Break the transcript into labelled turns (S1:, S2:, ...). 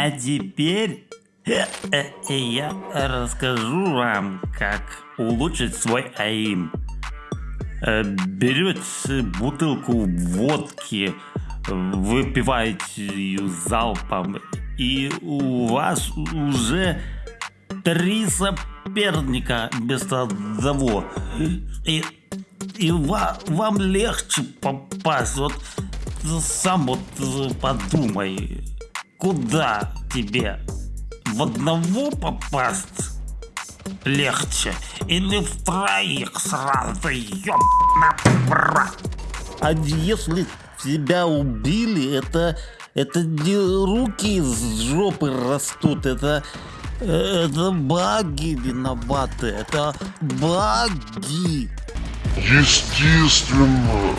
S1: А теперь э, э, я расскажу вам, как улучшить свой аим. Э, Берете бутылку водки, выпиваете ее залпом, и у вас уже три соперника вместо одного. И, и ва- вам легче попасть. Вот сам вот подумай, куда тебе в одного попасть легче или в троих сразу, ёбана брат. А если тебя убили, это, это не руки из жопы растут, это, э, это баги виноваты, это баги.
S2: Естественно.